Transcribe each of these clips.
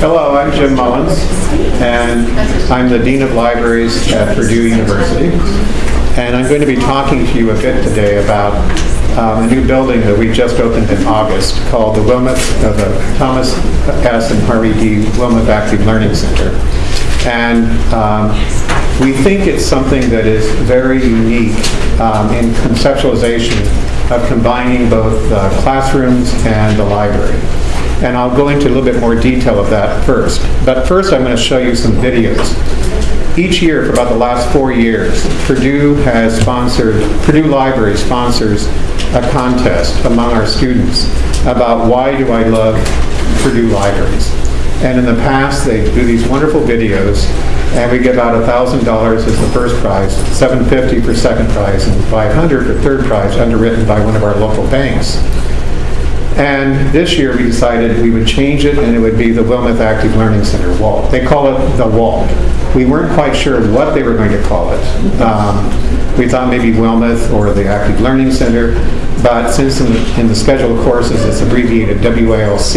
Hello, I'm Jim Mullins, and I'm the Dean of Libraries at Purdue University. And I'm going to be talking to you a bit today about um, a new building that we just opened in August called the Wilmeth, uh, the Thomas S. and Harvey D. Wilmeth Active Learning Center. And um, we think it's something that is very unique um, in conceptualization of combining both the classrooms and the library. And I'll go into a little bit more detail of that first. But first, I'm going to show you some videos. Each year, for about the last four years, Purdue has sponsored, Purdue Library sponsors a contest among our students about why do I love Purdue libraries. And in the past, they do these wonderful videos, and we give out $1,000 as the first prize, 750 for second prize, and 500 for third prize, underwritten by one of our local banks. And this year, we decided we would change it, and it would be the Wilmeth Active Learning Center, WALT. They call it the WALT. We weren't quite sure what they were going to call it. Um, we thought maybe Wilmeth or the Active Learning Center, but since in the, in the schedule of courses it's abbreviated WALC,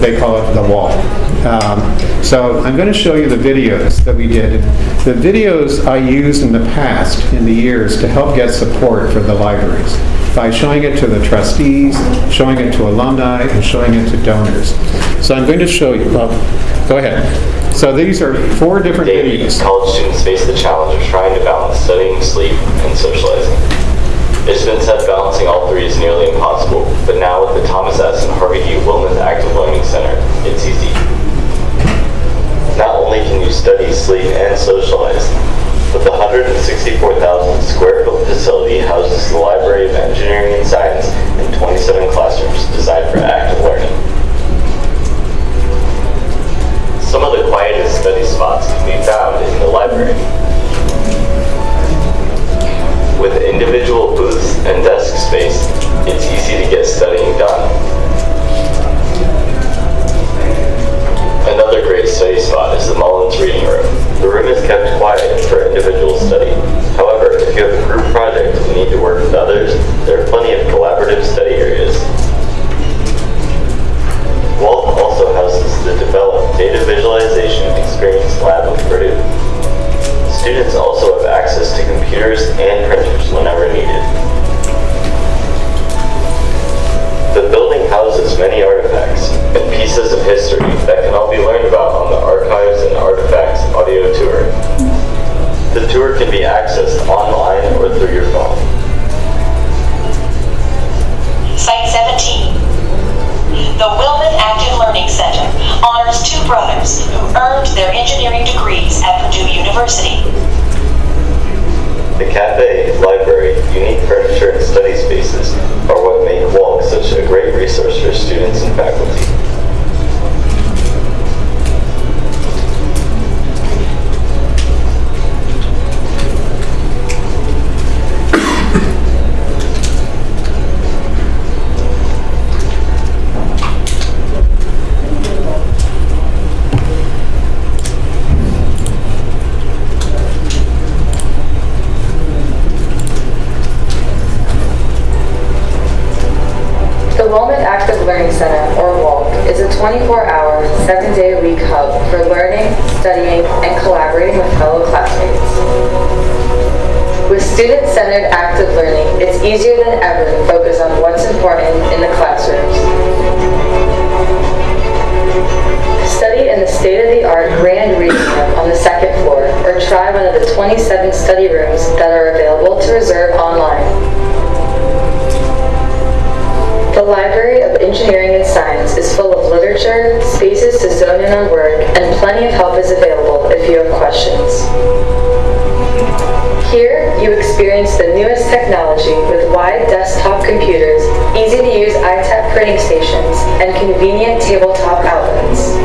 they call it the WALT. Um, so I'm going to show you the videos that we did. The videos I used in the past, in the years, to help get support for the libraries by showing it to the trustees, showing it to alumni, and showing it to donors. So I'm going to show you, well, go ahead. So these are four different Daily, videos. college students face the challenge of trying to balance studying, sleep, and socializing. It's been said balancing all three is nearly impossible, but now with the Thomas S. and Harvey D. Wilmeth Active Learning Center, it's easy. Not only can you study, sleep, and socialize, the 164,000 square foot facility houses the Library of Engineering and Science and 27 classrooms designed for active learning. Some of the quietest study spots can be found in the library. Zone in on work, and plenty of help is available if you have questions. Here, you experience the newest technology with wide desktop computers, easy-to-use ITaP printing stations, and convenient tabletop outlets.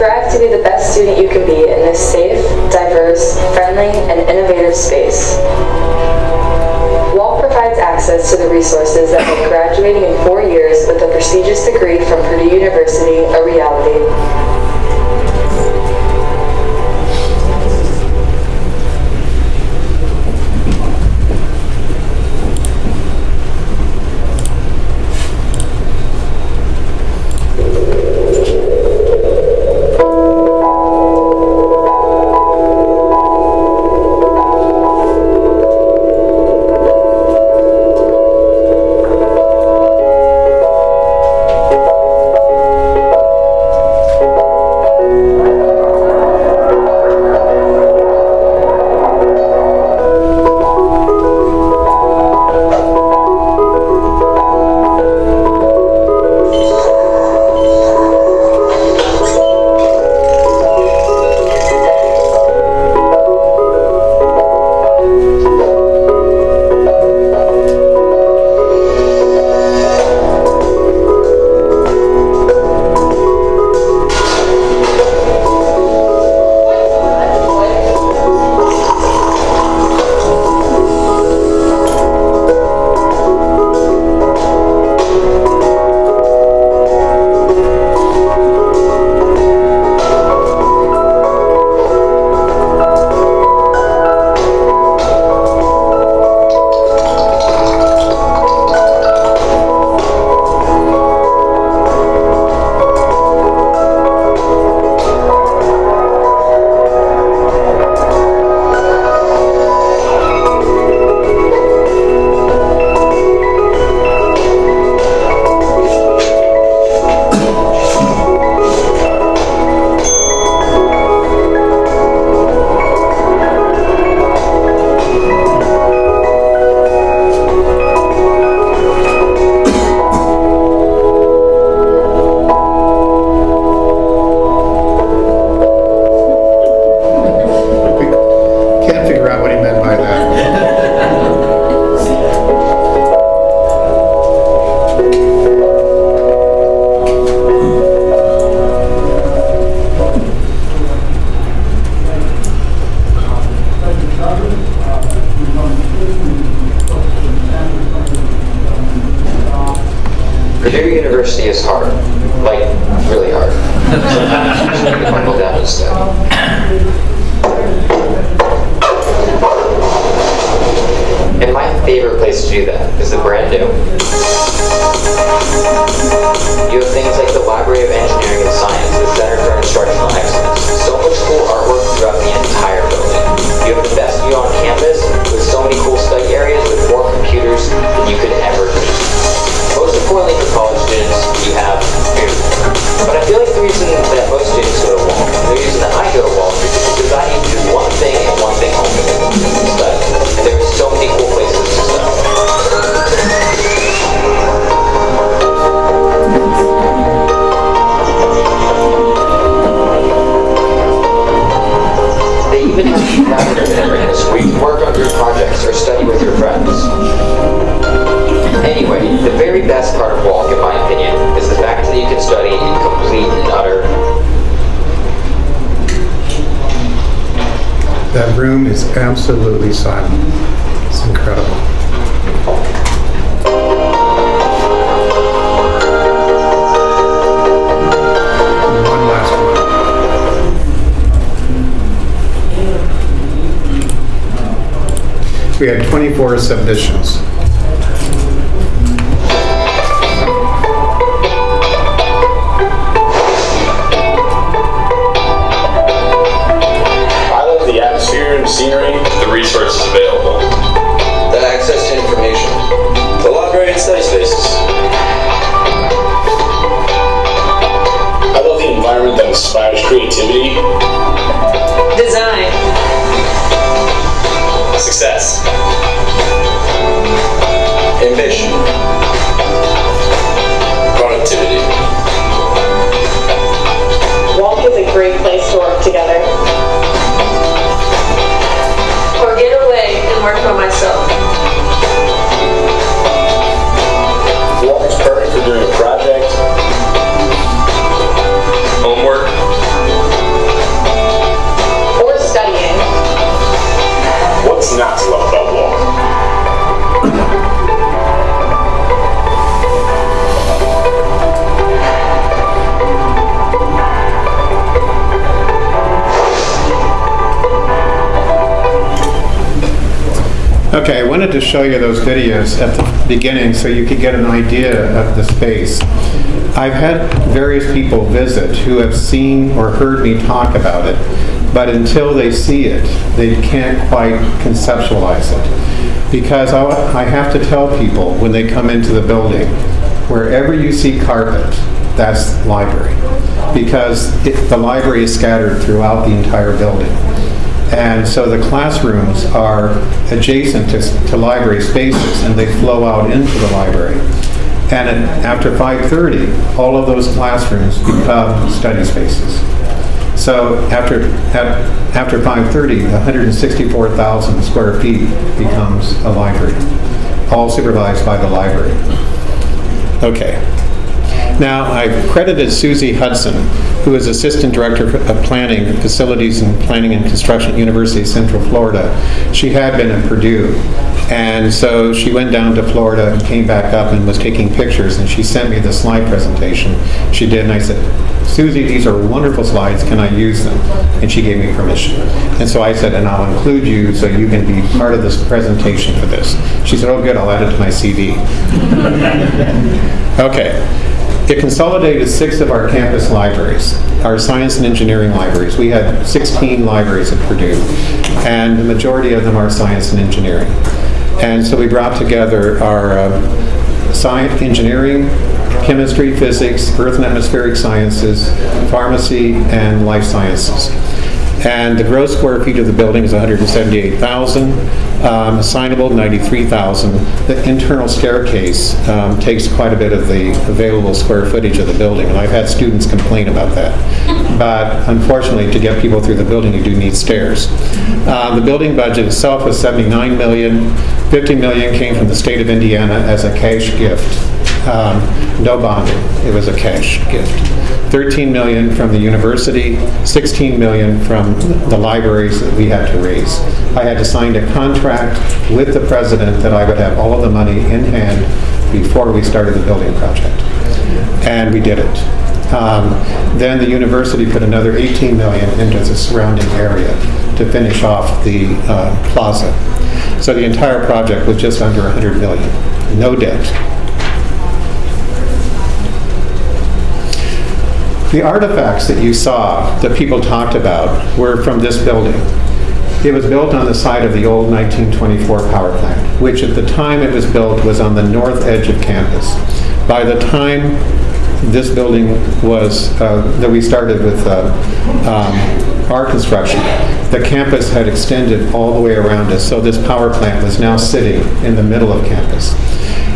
Thrive to be the best student you can be in this safe, diverse, friendly, and innovative space. Access to the resources that make graduating in four years with a prestigious degree from Purdue University a reality. Absolutely silent. It's incredible. We had 24 submissions. To show you those videos at the beginning so you could get an idea of the space. I've had various people visit who have seen or heard me talk about it, but until they see it, they can't quite conceptualize it. Because I I have to tell people when they come into the building, wherever you see carpet, that's library. Because it- the library is scattered throughout the entire building. And so the classrooms are adjacent to, to library spaces and they flow out into the library. And at- after 5:30, all of those classrooms become study spaces. So after, at- after 5:30, 164,000 square feet becomes a library, all supervised by the library. Okay. Now, I've credited Susie Hudson, who is Assistant Director of Planning, Facilities and Planning and Construction at University of Central Florida. She had been at Purdue, and so she went down to Florida and came back up and was taking pictures, and she sent me the slide presentation she did, and I said, Susie, these are wonderful slides, can I use them? And she gave me permission. And so I said, and I'll include you so you can be part of this presentation for this. She said, oh, good, I'll add it to my CV. Okay. It consolidated six of our campus libraries, our science and engineering libraries. We had 16 libraries at Purdue, and the majority of them are science and engineering. And so we brought together our uh, science, engineering, chemistry, physics, earth and atmospheric sciences, pharmacy, and life sciences. And the gross square feet of the building is 178,000, um, assignable 93,000. The internal staircase um, takes quite a bit of the available square footage of the building, and I've had students complain about that. But unfortunately, to get people through the building, you do need stairs. Uh, The building budget itself was 79 million. 50 million came from the state of Indiana as a cash gift. Um, No bonding, it was a cash gift. 13 million from the university, 16 million from the libraries that we had to raise. I had to sign a contract with the president that I would have all of the money in hand before we started the building project. And we did it. Um, Then the university put another 18 million into the surrounding area to finish off the uh, plaza. So the entire project was just under 100 million, no debt. The artifacts that you saw, that people talked about, were from this building. It was built on the site of the old 1924 power plant, which at the time it was built was on the north edge of campus. By the time this building was, uh, that we started with uh, um, our construction, the campus had extended all the way around us, so this power plant was now sitting in the middle of campus.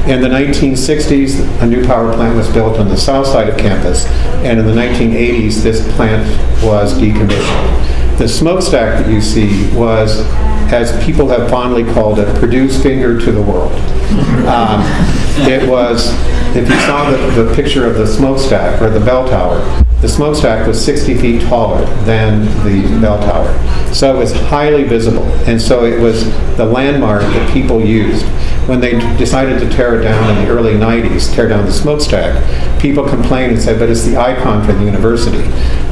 In the 1960s, a new power plant was built on the south side of campus, and in the 1980s, this plant was decommissioned. The smokestack that you see was, as people have fondly called it, Purdue's finger to the world. Um, It was, if you saw the, the picture of the smokestack or the bell tower, the smokestack was 60 feet taller than the bell tower. So it was highly visible, and so it was the landmark that people used. When they decided to tear it down in the early 90s, tear down the smokestack, people complained and said, but it's the icon for the university.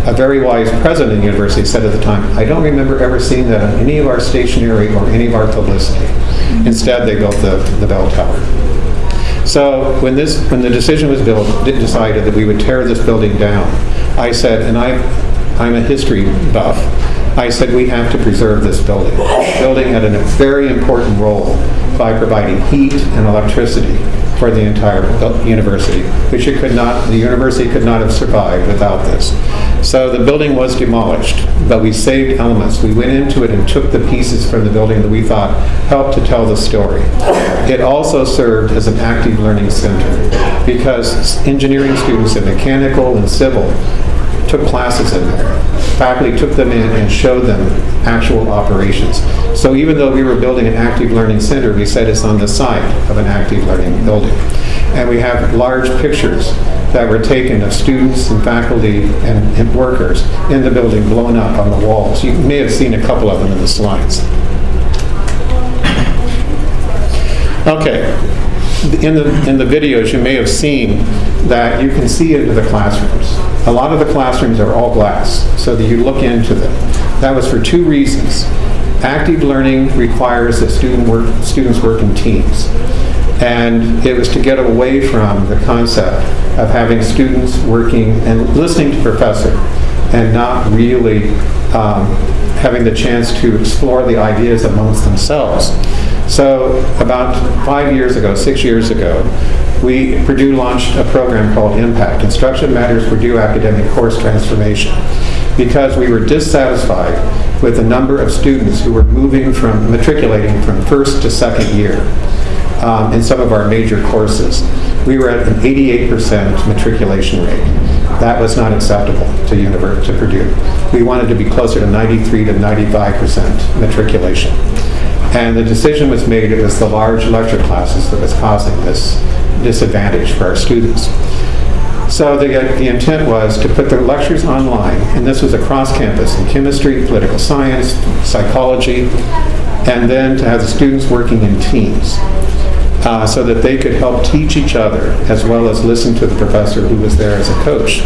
A very wise president of the university said at the time, I don't remember ever seeing that on any of our stationery or any of our publicity. Instead, they built the, the bell tower. So when this, when the decision was built, decided that we would tear this building down, I said, and I, I'm a history buff, I said, we have to preserve this building. This Building had a very important role by providing heat and electricity for the entire university, which it could not, the university could not have survived without this. So the building was demolished, but we saved elements. We went into it and took the pieces from the building that we thought helped to tell the story. It also served as an active learning center because engineering students in mechanical and civil took classes in there. Faculty took them in and showed them actual operations. So even though we were building an active learning center, we said it's on the site of an active learning building. And we have large pictures that were taken of students and faculty and and workers in the building blown up on the walls. You may have seen a couple of them in the slides. Okay, in the, in the videos, you may have seen that you can see into the classrooms. A lot of the classrooms are all glass, so that you look into them. That was for two reasons. Active learning requires that student work, students work in teams. And it was to get away from the concept of having students working and listening to professor and not really um, having the chance to explore the ideas amongst themselves. So about five years ago, six years ago, we, Purdue launched a program called Impact, Instruction Matters Purdue Academic Course Transformation, because we were dissatisfied with the number of students who were moving from, matriculating from first to second year um, in some of our major courses. We were at an 88% matriculation rate. That was not acceptable to univer- to Purdue. We wanted to be closer to 93 to 95% matriculation. And the decision was made, it was the large lecture classes that was causing this disadvantage for our students. So the, the intent was to put the lectures online, and this was across campus in chemistry, political science, psychology, and then to have the students working in teams uh, so that they could help teach each other as well as listen to the professor who was there as a coach.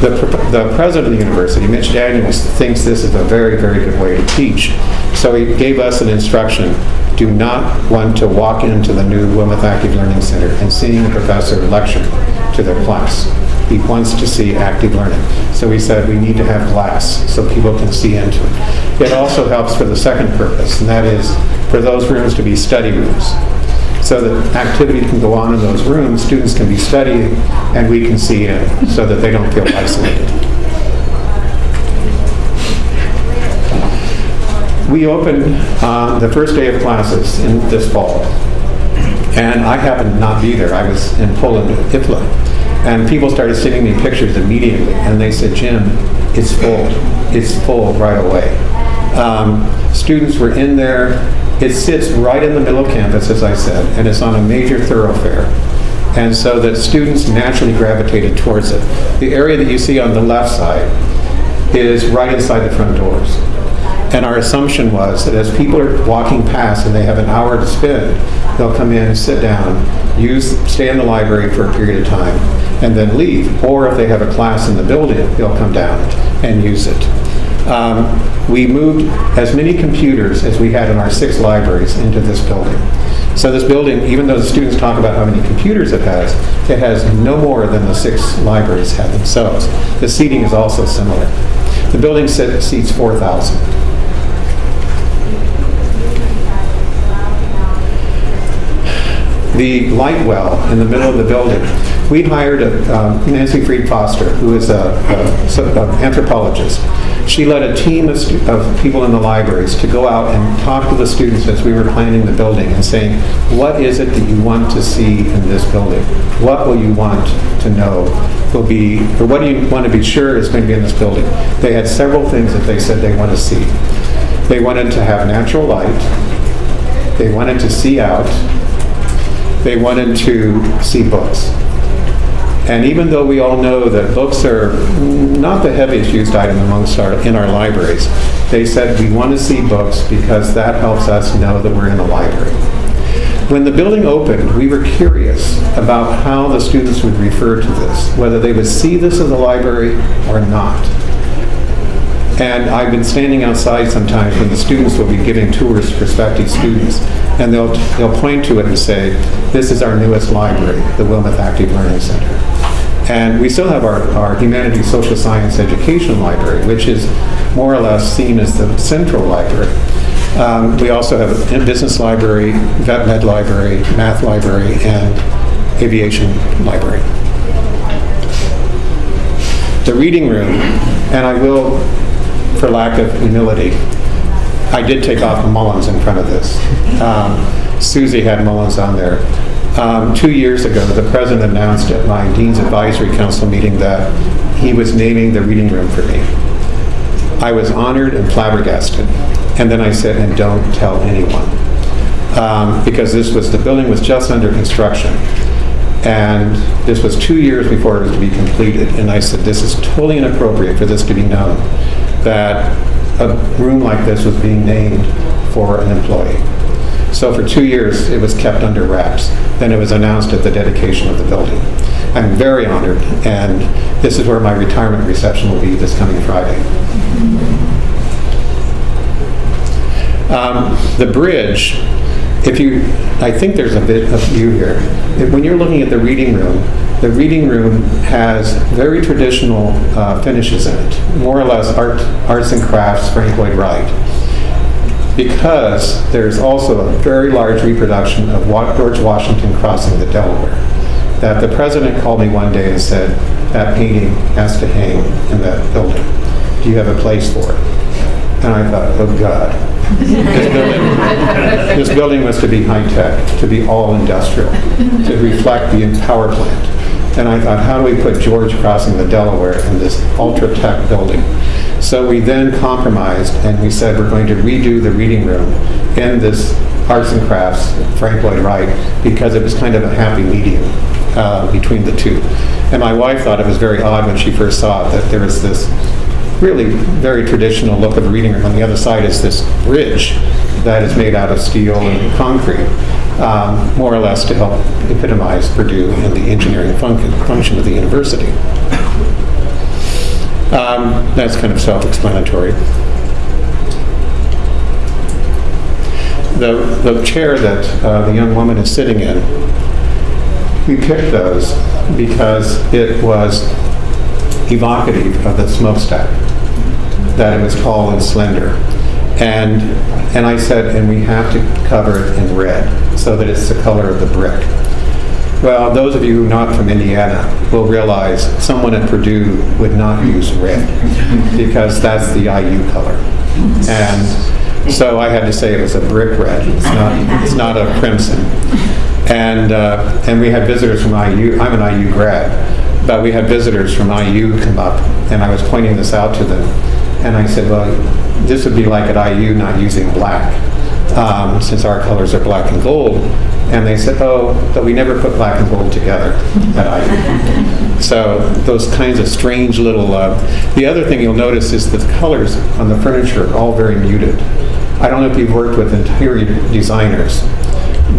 The, the president of the university, Mitch Daniels, thinks this is a very, very good way to teach. So he gave us an instruction, do not want to walk into the new Wilmeth Active Learning Center and seeing a professor lecture to their class. He wants to see active learning. So we said we need to have glass so people can see into it. It also helps for the second purpose, and that is for those rooms to be study rooms so that activity can go on in those rooms, students can be studying, and we can see in, so that they don't feel isolated. We opened uh, the first day of classes in this fall, and I happened to not be there. I was in Poland, IFLA, and people started sending me pictures immediately, and they said, Jim, it's full. It's full right away. Um, Students were in there. It sits right in the middle of campus, as I said, and it's on a major thoroughfare. And so that students naturally gravitated towards it. The area that you see on the left side is right inside the front doors. And our assumption was that as people are walking past and they have an hour to spend, they'll come in, sit down, use, stay in the library for a period of time, and then leave. Or if they have a class in the building, they'll come down and use it. Um, We moved as many computers as we had in our six libraries into this building. So this building, even though the students talk about how many computers it has, it has no more than the six libraries have themselves. The seating is also similar. The building seats 4,000. The light well in the middle of the building. We hired a, um, Nancy Fried Foster, who is a, a a anthropologist. She led a team of, of people in the libraries to go out and talk to the students as we were planning the building and saying, what is it that you want to see in this building? What will you want to know will be, or what do you want to be sure is going to be in this building? They had several things that they said they want to see. They wanted to have natural light. They wanted to see out they wanted to see books. And even though we all know that books are not the heaviest used item amongst our, in our libraries, they said we want to see books because that helps us know that we're in a library. When the building opened, we were curious about how the students would refer to this, whether they would see this as a library or not. And I've been standing outside sometimes when the students will be giving tours to prospective students, and they'll, they'll point to it and say, this is our newest library, the Wilmeth Active Learning Center. And we still have our, our humanities, social science, education library, which is more or less seen as the central library. Um, we also have a business library, vet med library, math library, and aviation library the reading room, and I will, for lack of humility, I did take off Mullins in front of this. Um, Susie had Mullins on there. Um, Two years ago, the president announced at my Dean's Advisory Council meeting that he was naming the reading room for me. I was honored and flabbergasted. And then I said, and don't tell anyone. Um, Because this was, the building was just under construction. And this was two years before it was to be completed. And I said, this is totally inappropriate for this to be known, that a room like this was being named for an employee. So for two years, it was kept under wraps. Then it was announced at the dedication of the building. I'm very honored, and this is where my retirement reception will be this coming Friday. Um, The bridge, if you, I think there's a bit of view here. If- When you're looking at the reading room, the reading room has very traditional uh, finishes in it, more or less art, arts and crafts, Frank Lloyd Wright. Because there's also a very large reproduction of George Washington crossing the Delaware. That the president called me one day and said, that painting has to hang in that building. Do you have a place for it? And I thought, oh God. This building, this building was to be high-tech, to be all industrial, to reflect the power plant. And I thought, how do we put George crossing the Delaware in this ultra-tech building? So we then compromised and we said, we're going to redo the reading room in this arts and crafts, Frank Lloyd Wright, because it was kind of a happy medium uh, between the two. And my wife thought it was very odd when she first saw it, that there was this really very traditional look of the reading room. On the other side is this bridge that is made out of steel and concrete, um, more or less to help epitomize Purdue and the engineering function, function of the university. Um, that's kind of self-explanatory. The, the chair that uh, the young woman is sitting in, we picked those because it was evocative of the smokestack, that it was tall and slender. And, and I said, and we have to cover it in red so that it's the color of the brick. Well, those of you not from Indiana will realize someone at Purdue would not use red because that's the IU color. And so I had to say it was a brick red. It's not, it's not a crimson. And, uh, and we had visitors from IU. I'm an IU grad, but we had visitors from IU come up, and I was pointing this out to them. And I said, well, this would be like at IU not using black. um, since our colors are black and gold. And they said, oh, but we never put black and gold together at IU. So those kinds of strange little, uh, the other thing you'll notice is that the colors on the furniture are all very muted. I don't know if you've worked with interior designers,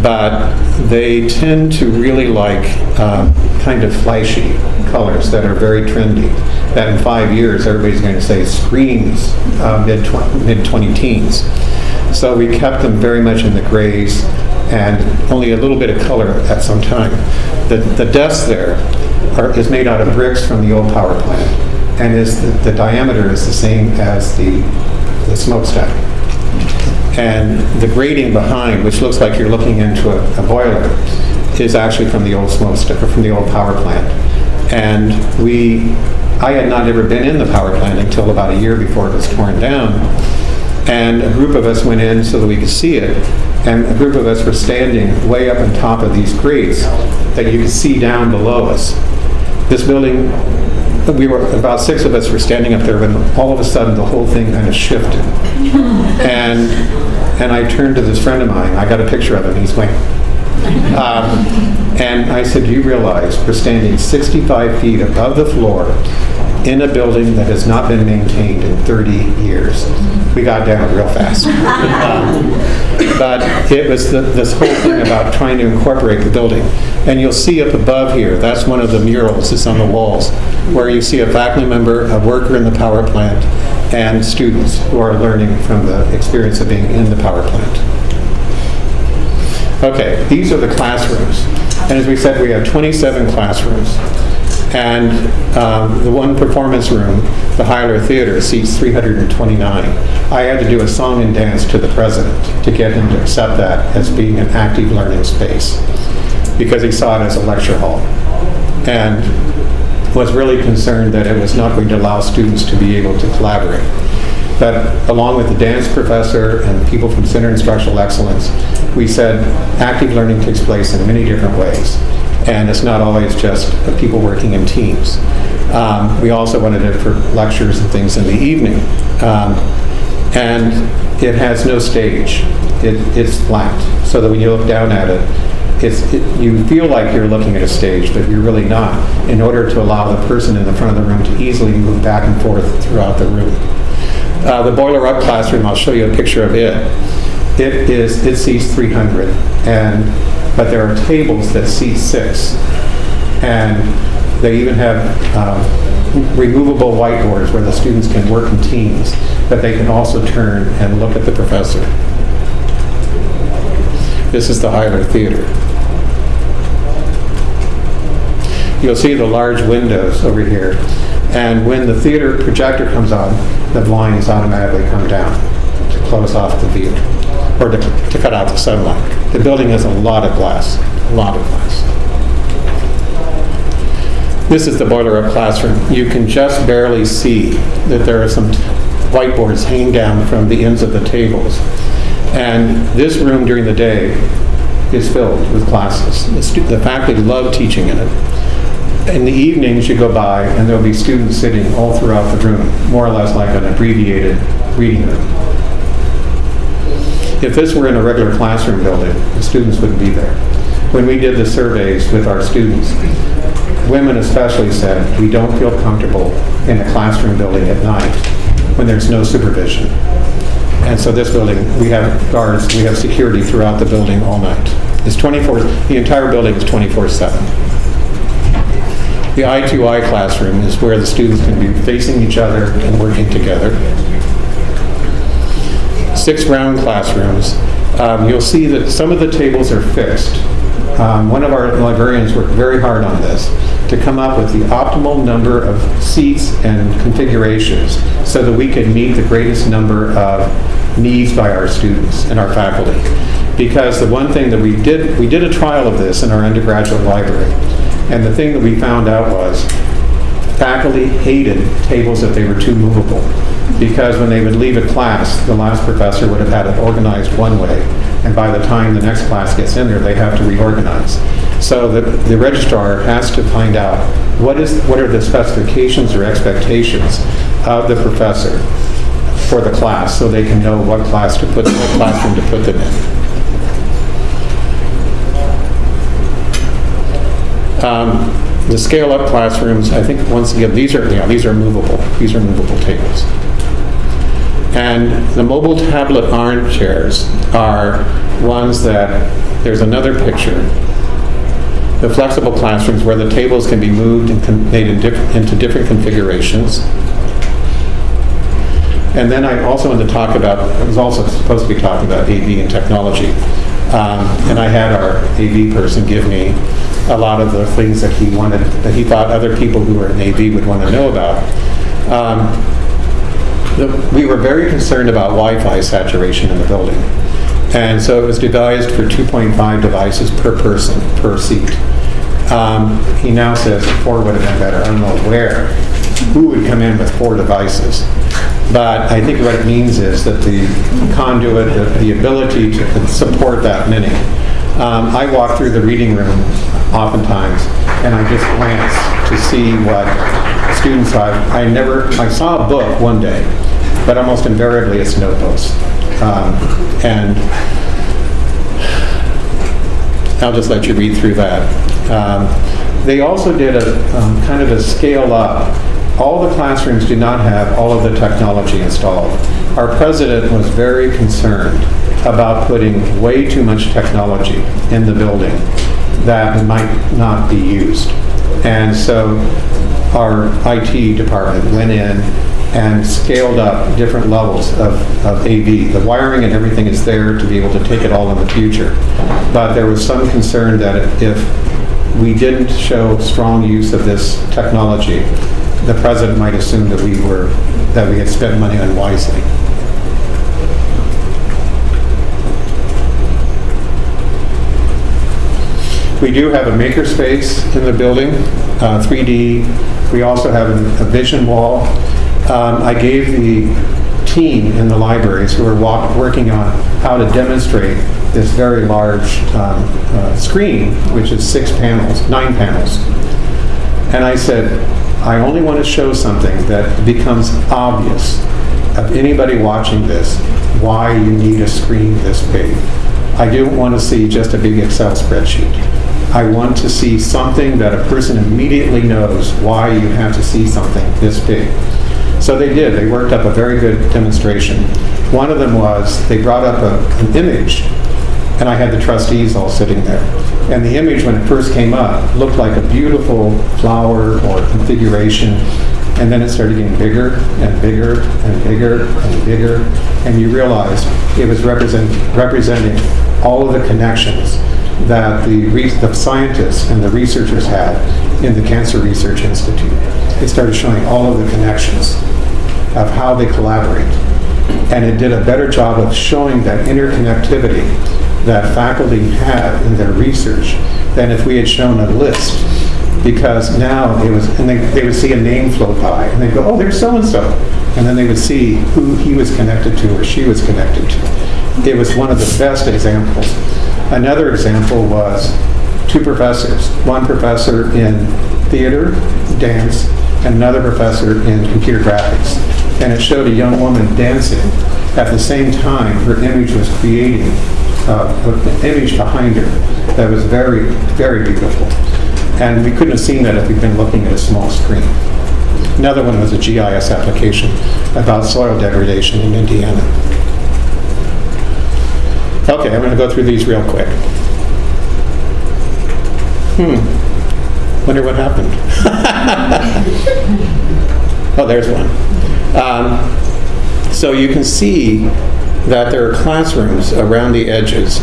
but they tend to really like um, kind of flashy colors that are very trendy. That in five years, everybody's going to say screams uh, mid mid 20 teens. So we kept them very much in the grays and only a little bit of color at some time. The, the desk there are, is made out of bricks from the old power plant, and is the, the diameter is the same as the, the smokestack. And the grating behind, which looks like you're looking into a, a boiler, is actually from the old smokestack, from the old power plant. And we, I had not ever been in the power plant until about a year before it was torn down. And a group of us went in so that we could see it. And a group of us were standing way up on top of these grates that you could see down below us. This building, we were, about six of us were standing up there when all of a sudden the whole thing kind of shifted. And, and I turned to this friend of mine, I got a picture of him, he's going, um, and I said, you realize we're standing 65 feet above the floor in a building that has not been maintained in 30 years. We got down real fast. Um, but it was the, this whole thing about trying to incorporate the building. And you'll see up above here, that's one of the murals that's on the walls, where you see a faculty member, a worker in the power plant, and students who are learning from the experience of being in the power plant. Okay, these are the classrooms. And as we said, we have 27 classrooms. And um, the one performance room, the Hiler Theater, seats 329. I had to do a song and dance to the president to get him to accept that as being an active learning space because he saw it as a lecture hall. And was really concerned that it was not going to allow students to be able to collaborate. But along with the dance professor and people from Center Instructional Excellence, we said active learning takes place in many different ways. And it's not always just people working in teams. Um, we also wanted it for lectures and things in the evening. Um, and it has no stage. It, it's flat, so that when you look down at it, it's, it, you feel like you're looking at a stage, but you're really not, in order to allow the person in the front of the room to easily move back and forth throughout the room. Uh, the boiler up classroom, I'll show you a picture of it. It is, it seats 300, and, but there are tables that seat six. And they even have um, removable whiteboards where the students can work in teams, but they can also turn and look at the professor. This is the Hiler Theater. You'll see the large windows over here. And when the theater projector comes on, the blinds automatically come down to close off the view, or to, to cut out the sunlight. The building has a lot of glass, a lot of glass. This is the boiler up classroom. You can just barely see that there are some whiteboards hanging down from the ends of the tables. And this room during the day is filled with classes. The, the faculty love teaching in it. In the evenings, you go by and there'll be students sitting all throughout the room, more or less like an abbreviated reading room. If this were in a regular classroom building, the students wouldn't be there. When we did the surveys with our students, women especially said, we don't feel comfortable in a classroom building at night when there's no supervision. And so this building, we have guards, we have security throughout the building all night. It's 24, the entire building is 24/7. The I2I classroom is where the students can be facing each other and working together. Six round classrooms. Um, You'll see that some of the tables are fixed. Um, One of our librarians worked very hard on this to come up with the optimal number of seats and configurations so that we could meet the greatest number of needs by our students and our faculty. Because the one thing that we did, we did a trial of this in our undergraduate library. And the thing that we found out was faculty hated tables that they were too movable. Because when they would leave a class, the last professor would have had it organized one way. And by the time the next class gets in there, they have to reorganize. So the, the registrar has to find out what is, what are the specifications or expectations of the professor for the class, so they can know what class to put, what classroom to put them in. Um, The scale-up classrooms, I think, once again, these are, yeah, these are movable. These are movable tables. And the mobile tablet armchairs are ones that, there's another picture. The flexible classrooms where the tables can be moved and made in diff- into different configurations. And then I also wanted to talk about, I was also supposed to be talking about AV and technology. Um, And I had our AV person give me a lot of the things that he wanted, that he thought other people who were in AV would want to know about. Um, the- we were very concerned about Wi-Fi saturation in the building. And so it was devised for 2.5 devices per person, per seat. Um, He now says four would have been better. I don't know where, who would come in with four devices. But I think what it means is that the conduit, the- the ability to support that many. Um, I walked through the reading room oftentimes, and I just glance to see what students I, I never, I saw a book one day, but almost invariably it's notebooks. Um, And I'll just let you read through that. Um, They also did a, um, kind of a scale up. All the classrooms do not have all of the technology installed. Our president was very concerned about putting way too much technology in the building that might not be used. And so our IT department went in and scaled up different levels of, of AV. The wiring and everything is there to be able to take it all in the future. But there was some concern that if we didn't show strong use of this technology, the president might assume that we were, that we had spent money unwisely. We do have a makerspace in the building, uh, 3D. We also have a a vision wall. Um, I gave the team in the libraries who are working on how to demonstrate this very large um, uh, screen, which is six panels, nine panels. And I said, I only want to show something that becomes obvious of anybody watching this, why you need a screen this big. I don't want to see just a big Excel spreadsheet. I want to see something that a person immediately knows why you have to see something this big. So they did. They worked up a very good demonstration. One of them was, they brought up a- an image, and I had the trustees all sitting there. And the image, when it first came up, looked like a beautiful flower or configuration, and then it started getting bigger and bigger and bigger and bigger, and you realized it was represent, representing all of the connections that the, the scientists and the researchers had in the Cancer Research Institute. It started showing all of the connections of how they collaborate. And it did a better job of showing that interconnectivity that faculty had in their research than if we had shown a list. Because now it was, and they, they would see a name float by, and they'd go, oh, there's so-and-so. And then they would see who he was connected to or she was connected to. It was one of the best examples. Another example was two professors. One professor in theater, dance, and another professor in computer graphics. And it showed a young woman dancing. At the same time, her image was creating uh, an image behind her that was very, very beautiful. And we couldn't have seen that if we'd been looking at a small screen. Another one was a GIS application about soil degradation in Indiana. Okay, I'm going to go through these real quick. Hmm, wonder what happened. Oh, there's one. Um, So you can see that there are classrooms around the edges,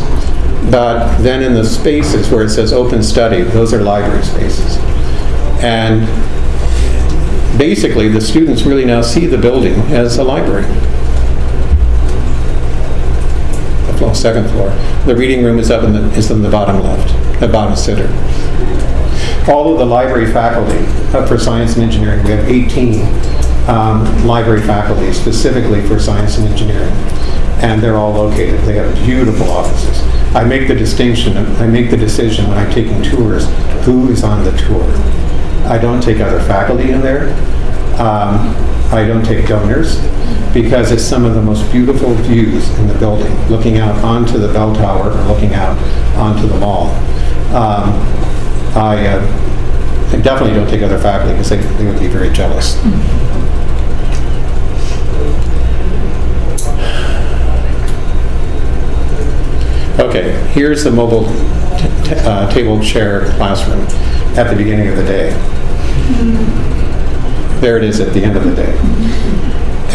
but then in the spaces where it says open study, those are library spaces. And basically, the students really now see the building as a library. Floor- second floor. The reading room is up in the, is in the bottom left, the bottom center. All of the library faculty uh, for science and engineering, we have 18 um, library faculty specifically for science and engineering, and they're all located. They have beautiful offices. I make the distinction, I make the decision when I'm taking tours, who is on the tour. I don't take other faculty in there. Um, I don't take donors because it's some of the most beautiful views in the building, looking out onto the bell tower or looking out onto the mall. Um, I uh, I definitely don't take other faculty because they they would be very jealous. Okay, here's the mobile uh, table chair classroom at the beginning of the day. There it is at the end of the day.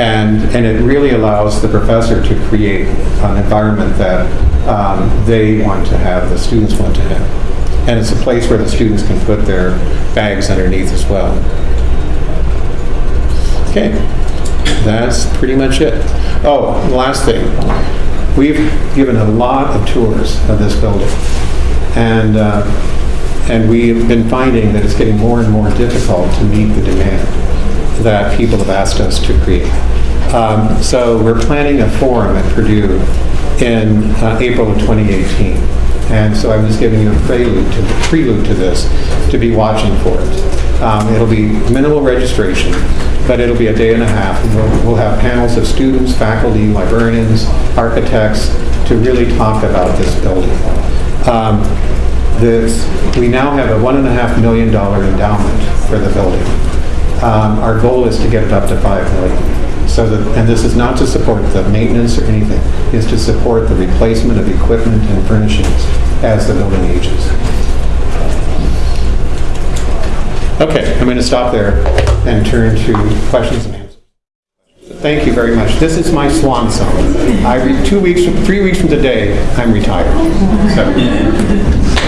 And, and it really allows the professor to create an environment that um, they want to have, the students want to have. And it's a place where the students can put their bags underneath as well. Okay, that's pretty much it. Oh, last thing. We've given a lot of tours of this building. And, uh, and we've been finding that it's getting more and more difficult to meet the demand that people have asked us to create. Um, So we're planning a forum at Purdue in uh, April of 2018. And so I'm just giving you a prelude to, prelude to this, to be watching for it. Um, It'll be minimal registration, but it'll be a day and a half. and We'll we'll have panels of students, faculty, librarians, architects, to really talk about this building. Um, This, we now have a $1.5 million endowment for the building. Um, Our goal is to get it up to 5 million. So that, and this is not to support the maintenance or anything, it's to support the replacement of equipment and furnishings as the building ages. Okay, I'm going to stop there and turn to questions and answers. Thank you very much. This is my swan song. I, two weeks, three weeks from today, I'm retired. So,